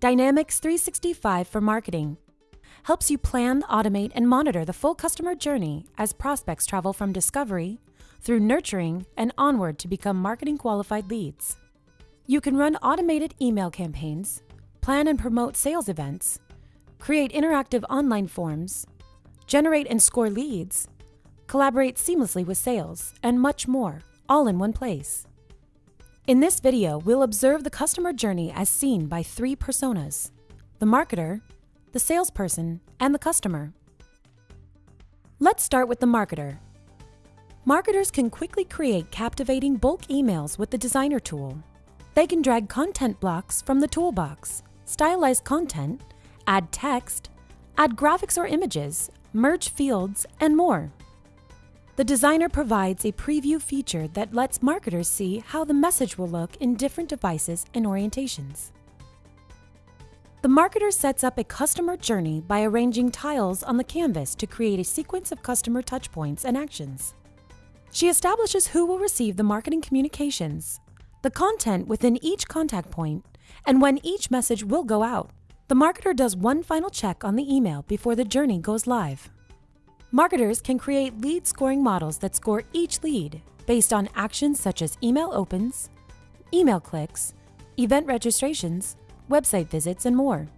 Dynamics 365 for Marketing helps you plan, automate, and monitor the full customer journey as prospects travel from discovery through nurturing and onward to become marketing qualified leads. You can run automated email campaigns, plan and promote sales events, create interactive online forms, generate and score leads, collaborate seamlessly with sales, and much more, all in one place. In this video, we'll observe the customer journey as seen by three personas the marketer, the salesperson, and the customer. Let's start with the marketer. Marketers can quickly create captivating bulk emails with the designer tool. They can drag content blocks from the toolbox, stylize content, add text, add graphics or images, merge fields, and more. The designer provides a preview feature that lets marketers see how the message will look in different devices and orientations. The marketer sets up a customer journey by arranging tiles on the canvas to create a sequence of customer touchpoints and actions. She establishes who will receive the marketing communications, the content within each contact point, and when each message will go out. The marketer does one final check on the email before the journey goes live. Marketers can create lead scoring models that score each lead based on actions such as email opens, email clicks, event registrations, website visits, and more.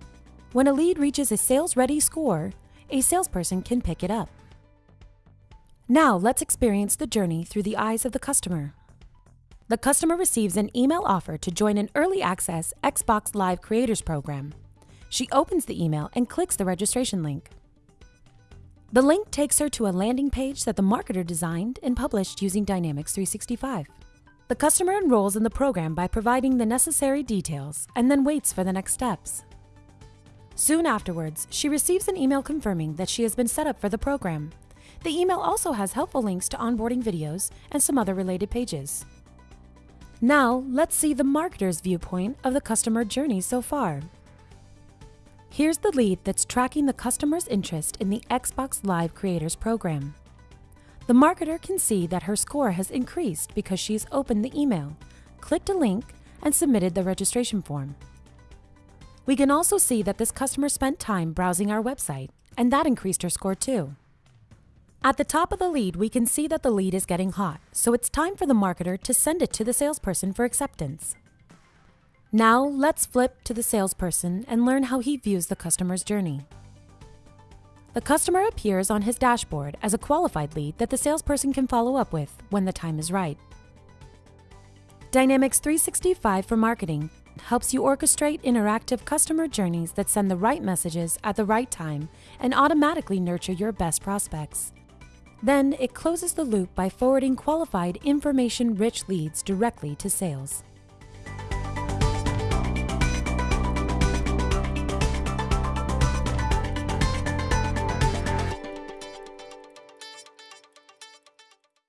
When a lead reaches a sales ready score, a salesperson can pick it up. Now let's experience the journey through the eyes of the customer. The customer receives an email offer to join an early access Xbox Live Creators program. She opens the email and clicks the registration link. The link takes her to a landing page that the marketer designed and published using Dynamics 365. The customer enrolls in the program by providing the necessary details and then waits for the next steps. Soon afterwards, she receives an email confirming that she has been set up for the program. The email also has helpful links to onboarding videos and some other related pages. Now, let's see the marketer's viewpoint of the customer journey so far. Here's the lead that's tracking the customer's interest in the Xbox Live Creators program. The marketer can see that her score has increased because she's opened the email, clicked a link, and submitted the registration form. We can also see that this customer spent time browsing our website, and that increased her score too. At the top of the lead, we can see that the lead is getting hot, so it's time for the marketer to send it to the salesperson for acceptance. Now let's flip to the salesperson and learn how he views the customer's journey. The customer appears on his dashboard as a qualified lead that the salesperson can follow up with when the time is right. Dynamics 365 for Marketing helps you orchestrate interactive customer journeys that send the right messages at the right time and automatically nurture your best prospects. Then it closes the loop by forwarding qualified information rich leads directly to sales.